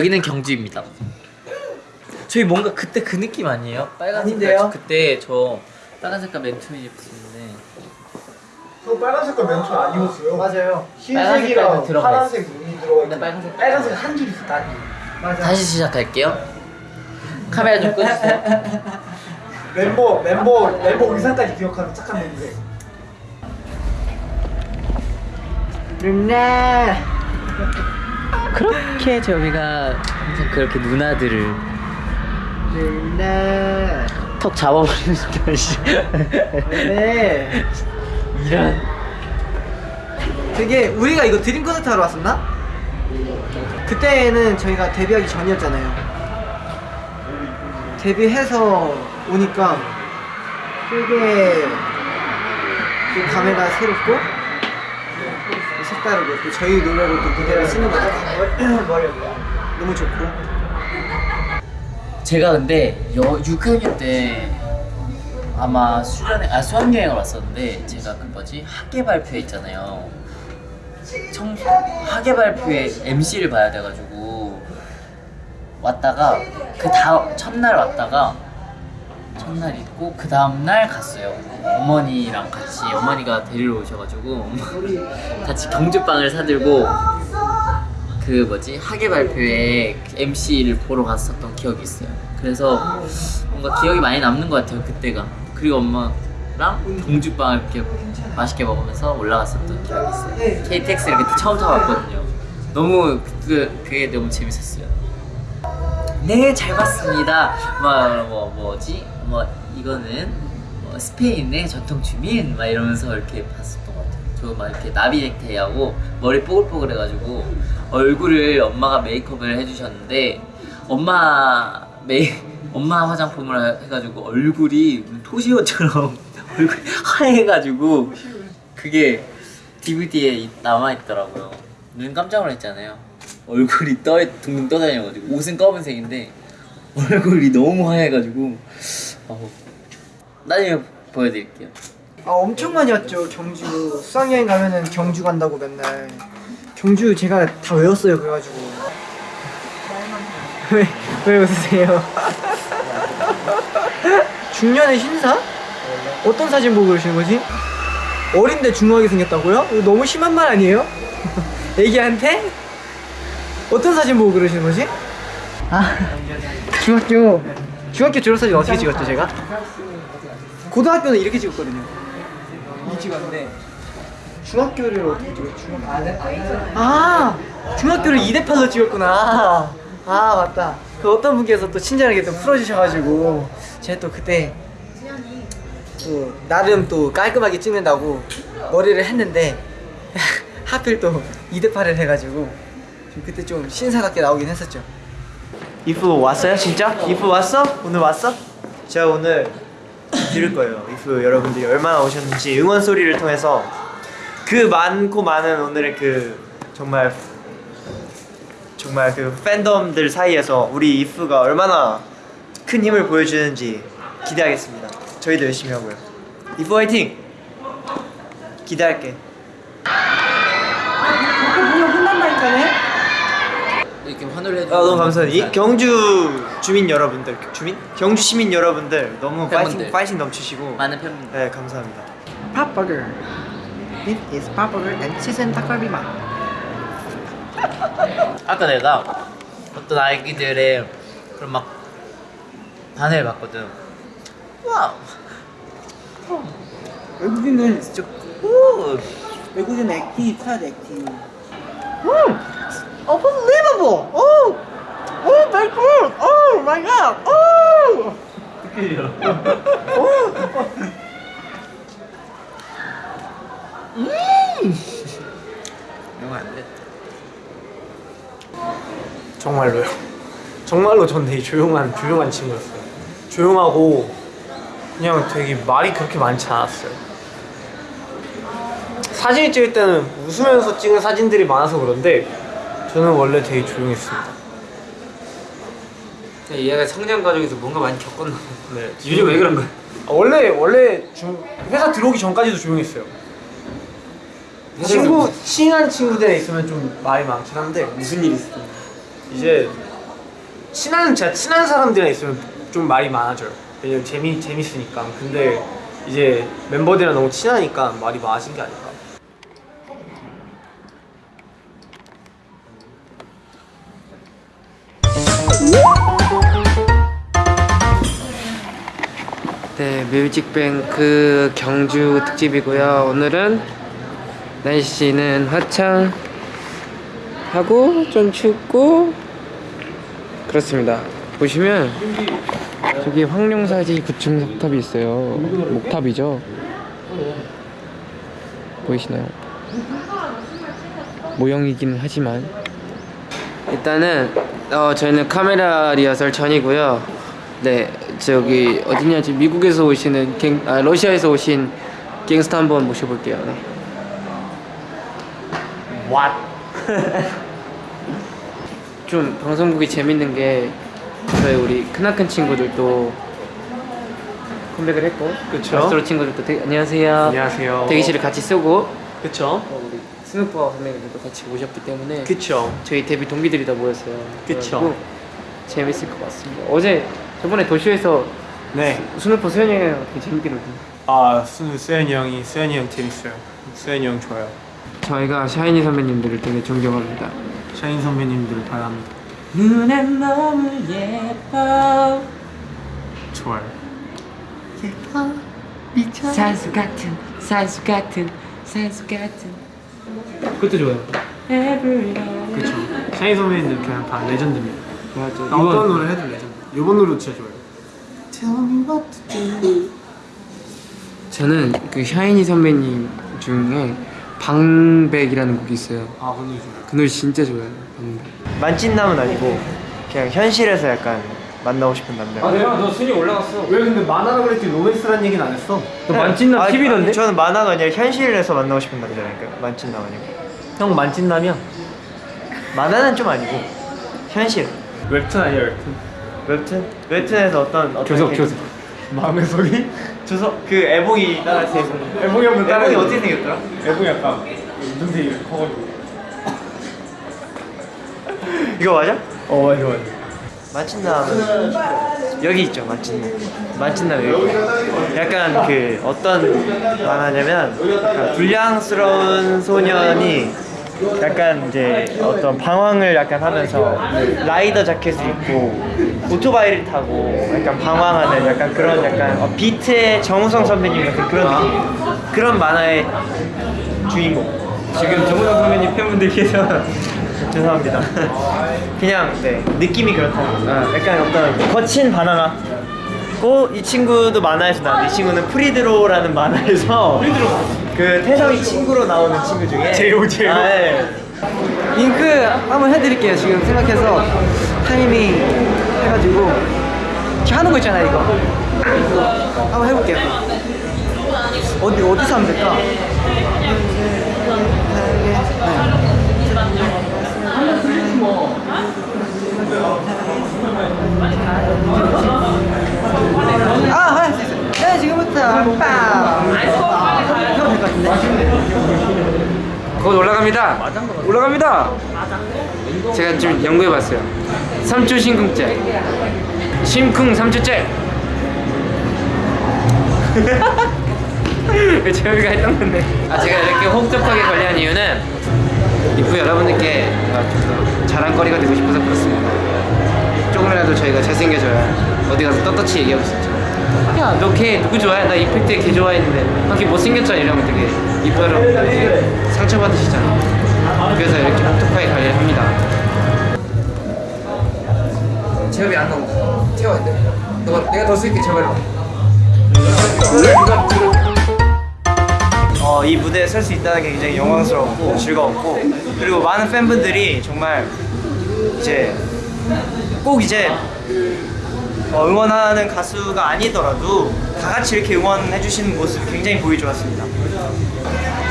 여기는 경주입니다. 저희 뭔가 그때 그 느낌 아니에요? 빨간 아닌데요? 색깔 그때 저 빨간 색깔 맨투맨 입었는데 저 빨간 색깔 멘트 안 입었어요. 맞아요. 흰색이랑 파란색 눈이 들어가 있는 빨간색 빨간색 한줄 있어 딱이. 맞아. 다시 시작할게요. 카메라 좀 끄주세요. 멤버 멤버 멤버 의상까지 기억하는 착한 멤버. 르네. 그렇게 저희가 항상 그렇게 누나들을 르네. 턱 잡아버리는 듯이 네. 이런 되게 우리가 이거 드림 콘서트 하러 왔었나? 그때는 저희가 데뷔하기 전이었잖아요. 데뷔해서 오니까 되게 그 감회가 새롭고 또 색다르고 또 저희 노래로 또 무대를 쓰는 거죠. 너무 좋고. 제가 근데 여, 6학년 때 아마 수련회 아 수학여행을 왔었는데 제가 그 뭐지 학예 발표 있잖아요. 청 학예 발표에 MC를 봐야 돼가지고 왔다가 그 다음 첫날 왔다가 첫날 있고 그 다음 날 갔어요. 어머니랑 같이 어머니가 데리러 오셔가지고 같이 경주빵을 사들고 그 뭐지 학예 발표에 MC를 보러 갔었던 기억이 있어요. 그래서 뭔가 기억이 많이 남는 것 같아요 그때가. 그리고 엄마랑 동주빵을 이렇게 맛있게 먹으면서 올라갔었던 기억이 있어요. KTX를 그때 처음 타봤거든요. 너무 그 그게 너무 재밌었어요. 네, 잘 봤습니다. 막, 뭐, 뭐지? 뭐, 이거는 뭐 스페인의 전통 주민? 막 이러면서 이렇게 봤었던 것 같아요. 저막 이렇게 나비 넥타이하고 머리 뽀글뽀글 해가지고 얼굴을 엄마가 메이크업을 해주셨는데 엄마 메이, 엄마 화장품을 해가지고 얼굴이 토시오처럼 얼굴이 하얘가지고 그게 DVD에 남아있더라고요. 눈 깜짝 놀랐잖아요. 얼굴이 떠 둥둥 떠다녀가지고 옷은 검은색인데 얼굴이 너무 하얘가지고 어우. 나중에 보여드릴게요. 아 엄청 많이 왔죠 경주 수학여행 가면은 경주 간다고 맨날 경주 제가 다 외웠어요 그래가지고 왜, 왜 웃으세요? 중년의 신사? 어떤 사진 보고 그러시는 거지? 어린데 중후하게 생겼다고요? 너무 심한 말 아니에요? 애기한테? 어떤 사진 보고 그러시는 거지? 아 중학교 중학교 졸업사진 어떻게 찍었죠 제가? 고등학교는 이렇게 찍었거든요. 이 찍었는데 중학교를 어떻게 찍었지? 중학교 아 중학교를 2대8로 찍었구나. 아 맞다. 그 어떤 분께서 또 친절하게 또 풀어주셔가지고 제가 또 그때 또 나름 또 깔끔하게 찍는다고 머리를 했는데 하필 또 2대8을 해가지고 좀 그때 좀 신사답게 나오긴 했었죠 이프 왔어요 진짜? 이프 왔어? 오늘 왔어? 제가 오늘 들을 거예요 이프 여러분들이 얼마나 오셨는지 응원 소리를 통해서 그 많고 많은 오늘의 그 정말 정말 그 팬덤들 사이에서 우리 이프가 얼마나 큰 힘을 보여주는지 기대하겠습니다 저희도 열심히 하고요 이프 화이팅! 기대할게 뭐야 혼난다니까네? 이렇게 환호를 해주셔서 아 너무 감사합니다. 이 경주 주민 여러분들, 주민? 경주 시민 여러분들 너무 팬분들. 파이팅, 파이팅 넘치시고 많은 팬분들 네 감사합니다. 팝버거. This is 팝버거 and 치즈 닭갈비 맛. 아까 내가 어떤 아이들의 그런 막 반응을 봤거든 와우 외국인은 진짜 오 외국인 커야 돼 액팅. 음, unbelievable. 오, 오, my god. Oh my god. Oh. 이거 안돼 정말로요. 정말로 전 되게 조용한 조용한 친구였어요. 조용하고 그냥 되게 말이 그렇게 많지 않았어요. 사진을 찍을 때는 웃으면서 찍은 사진들이 많아서 그런데 저는 원래 되게 조용했습니다. 얘가 성장 과정에서 뭔가 많이 겪었나 봐. 네. 요즘 왜 그런 거야? 아, 원래 원래 중, 회사 들어오기 전까지도 조용했어요. 친구 친한 친구들에 있으면 좀 말이 많긴 한데 무슨 일 있어? 이제 친한 진짜 친한 사람들이랑 있으면 좀 말이 많아져요. 왜냐면 재미 재밌으니까. 근데 이제 멤버들이랑 너무 친하니까 말이 많아진 게 아닐까. 네, 뮤직뱅크 경주 특집이고요. 오늘은 날씨는 화창 하고 좀 춥고 그렇습니다. 보시면 저기 황룡사지 구층 석탑이 있어요. 목탑이죠. 보이시나요? 모형이긴 하지만 일단은 어, 저희는 카메라 리허설 전이고요. 네, 저기 어디냐지 미국에서 오시는 갱, 아 러시아에서 오신 갱스터 한번 모셔볼게요. 네. What? 좀 방송국이 재밌는 게 저희 우리 크나큰 친구들도 컴백을 했고 그쵸. 마스터로 친구들도 대, 안녕하세요. 안녕하세요. 대기실을 같이 쓰고 그쵸? 어, 우리 스누퍼 선배님들도 같이 오셨기 때문에 그쵸. 저희 데뷔 동기들이 다 모였어요. 그쵸. 재밌을 것 같습니다. 어제 저번에 도쇼에서 네. 스누퍼 수현이 형이랑 되게 재밌게 놀던데. 아 수, 수현이 형이 수현이 형 재밌어요. 수현이 형 좋아요. 저희가 샤이니 선배님들을 되게 존경합니다. 샤인 선배님들 바랍니다. 눈엔 너무 예뻐 좋아요. 산수 같은 산수 같은 산수 같은 그것도 좋아요. 그쵸. 샤이니 선배님들 그냥 다 레전드입니다. 맞아. 나 어떤 노래 해도 레전드. 이번 노래도 진짜 좋아요. Tell me what to do. 저는 그 샤이니 선배님 중에 방백이라는 곡이 있어요. 아, 그 노래 좋아요. 그 노래 진짜 좋아요. 방백. 만찢남은 아니고 그냥 현실에서 약간 만나고 싶은 남자. 내가 너 순위 올라갔어. 왜 근데 만화라 그랬지 로맨스란 얘기는 안 했어? 너 만찢남 아, TV던데? 아니, 저는 만화가 아니라 현실에서 만나고 싶은 남자라니까요. 만찢남 아니고. 형 만찢남이야? 만화는 좀 아니고 현실. 웹툰 아니야 웹툰? 웹툰? 웹툰에서 어떤 어떤 교섭? 교섭. 마음의 소리? 주석 그 애봉이 따라서 애봉이. 애봉이 한번 따라 애봉이 어떻게 생겼더라? 애봉이 약간 눈색이 커가지고 이거 맞아? 어 맞아 맞아 만찢남은 여기 있죠 만찢남. 만찢남 여기. 약간 그 어떤 만화냐면 불량스러운 소년이 약간 이제 어떤 방황을 약간 하면서 라이더 자켓을 입고 오토바이를 타고 약간 방황하는 약간 그런 약간 어, 비트의 정우성 선배님 같은 그런 느낌. 그런 만화의 주인공. 지금 정우성 선배님 팬분들께서 죄송합니다. 그냥 네 느낌이 그렇다. 약간 어떤 거친 바나나. 고이 친구도 만화에서 나왔는데 이 친구는 프리드로라는 만화에서 그 태성이 친구로 나오는 친구 중에 제오, 제오. 아, 예. 잉크 한번 해드릴게요 지금 생각해서 타이밍 해가지고 지금 하는 거 있잖아요 이거 한번 해볼게요 어디 어디서 하면 될까? 아, 할수 있어요. 네, 지금부터 빵. 해도 될것? 곧 올라갑니다. 올라갑니다. 제가 좀 연구해봤어요. 3초 심쿵째. 심쿵 3초째. 재혁이가 했던 건데. 아 제가 이렇게 혹독하게 관리한 이유는 이후 여러분들께 좀더 자랑거리가 되고 싶어서 그렇습니다. 조금이라도 저희가 잘생겨져야 어디 가서 떳떳이 얘기하고 있었죠. 야, 너 걔 누구 좋아해? 나 이펙트 걔 좋아했는데 너걔 못생겼잖아 이러면 되게 되게 상처받으시잖아. 그래서 이렇게 혹독하게 관리를 합니다. 제협이 안 나오고 태워야 돼. 너가 내가 더 쓸게 제발로. 어, 이 무대에 설 수 있다는 게 굉장히 영광스럽고 즐거웠고 그리고 많은 팬분들이 정말 이제 꼭 이제 어, 응원하는 가수가 아니더라도 다 같이 이렇게 응원해 주시는 모습이 굉장히 보기 좋았습니다.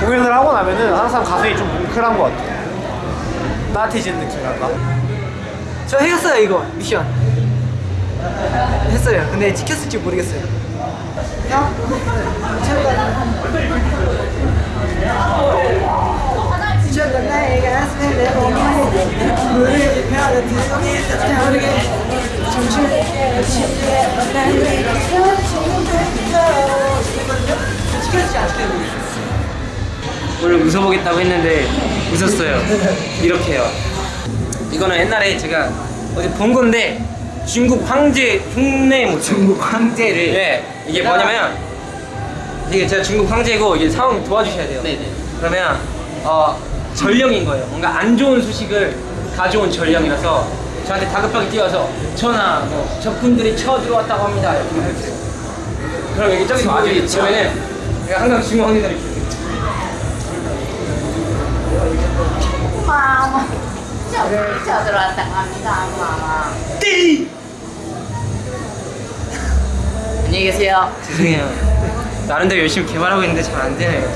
공연을 하고 나면은 항상 가슴이 좀 뭉클한 것 같아요 따뜻해지는 느낌이랄까 저 했어요 이거 미션 했어요. 근데 지켰을지 모르겠어요. 형? 미쳤다. 미쳤다. 오늘 웃어보겠다고 했는데 웃었어요. 이렇게 요. 이거는 옛날에 제가 어디 본 건데 중국 황제 흉내 모습. 중국 황제를 예, 이게 뭐냐면 이게 제가 중국 황제고 이게 상황 도와주셔야 돼요. 네네. 그러면 어 전령인 거예요. 뭔가 안 좋은 소식을 가져온 전령이라서 저한테 다급하게 뛰어서 전하 뭐 적군들이 쳐 들어왔다고 합니다. 이렇게 해주세요. 그럼 여기 저기 와주겠죠 그러면은 제가 항상 황제들이 있어요. 마마 저를 쳐들어왔다고 합니다 마마 안녕히 계세요. 죄송해요. 나름대로 열심히 개발하고 있는데 잘 안 되네요.